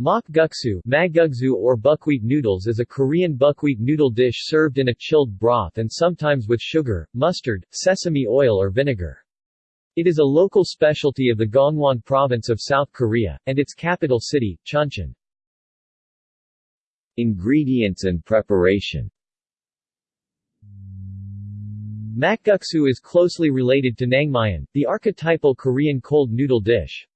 Makguksu magugsu or buckwheat noodles is a Korean buckwheat noodle dish served in a chilled broth and sometimes with sugar, mustard, sesame oil or vinegar. It is a local specialty of the Gangwon province of South Korea, and its capital city, Chuncheon. Ingredients and preparation Makguksu is closely related to naengmyeon, the archetypal Korean cold noodle dish.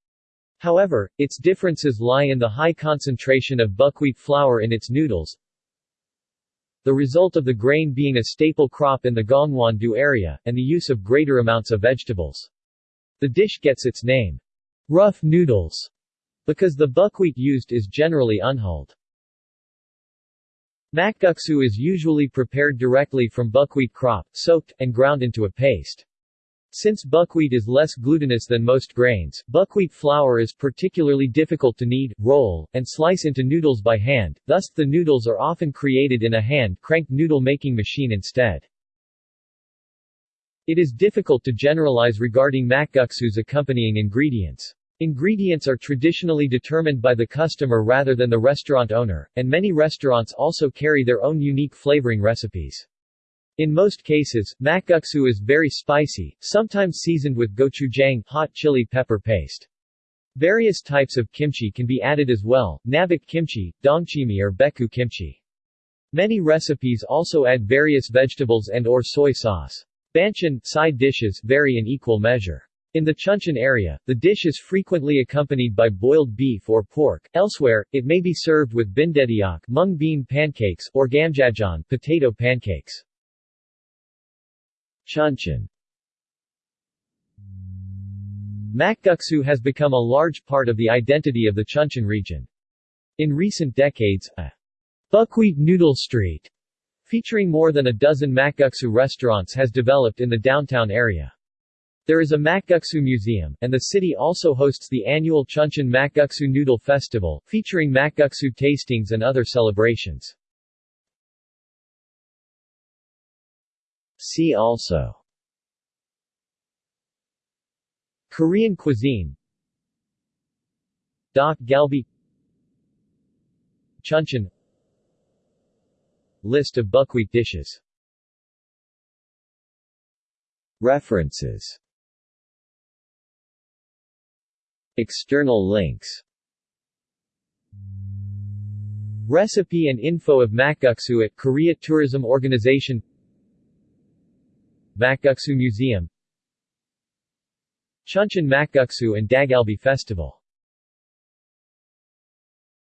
However, its differences lie in the high concentration of buckwheat flour in its noodles, the result of the grain being a staple crop in the Gangwon-do area, and the use of greater amounts of vegetables. The dish gets its name, rough noodles, because the buckwheat used is generally unhulled. Makguksu is usually prepared directly from buckwheat crop, soaked, and ground into a paste. Since buckwheat is less glutinous than most grains, buckwheat flour is particularly difficult to knead, roll, and slice into noodles by hand, thus, the noodles are often created in a hand-cranked noodle-making machine instead. It is difficult to generalize regarding makguksu's accompanying ingredients. Ingredients are traditionally determined by the customer rather than the restaurant owner, and many restaurants also carry their own unique flavoring recipes. In most cases, makguksu is very spicy, sometimes seasoned with gochujang hot chili pepper paste. Various types of kimchi can be added as well, nabak kimchi, dongchimi or baekkeu kimchi. Many recipes also add various vegetables and or soy sauce. Banchan side dishes vary in equal measure. In the Chuncheon area, the dish is frequently accompanied by boiled beef or pork. Elsewhere, it may be served with bindetteok mung bean pancakes or gamjajeon potato pancakes. Chuncheon Makguksu has become a large part of the identity of the Chuncheon region. In recent decades, a buckwheat noodle street featuring more than a dozen makguksu restaurants has developed in the downtown area. There is a Makguksu Museum, and the city also hosts the annual Chuncheon Makguksu Noodle Festival, featuring makguksu tastings and other celebrations. See also. Korean cuisine. Dak Galbi. Chuncheon. List of buckwheat dishes. References. External links. Recipe and info of makguksu at Korea Tourism Organization Makguksu Museum. Chuncheon Makguksu and Dakgalbi Festival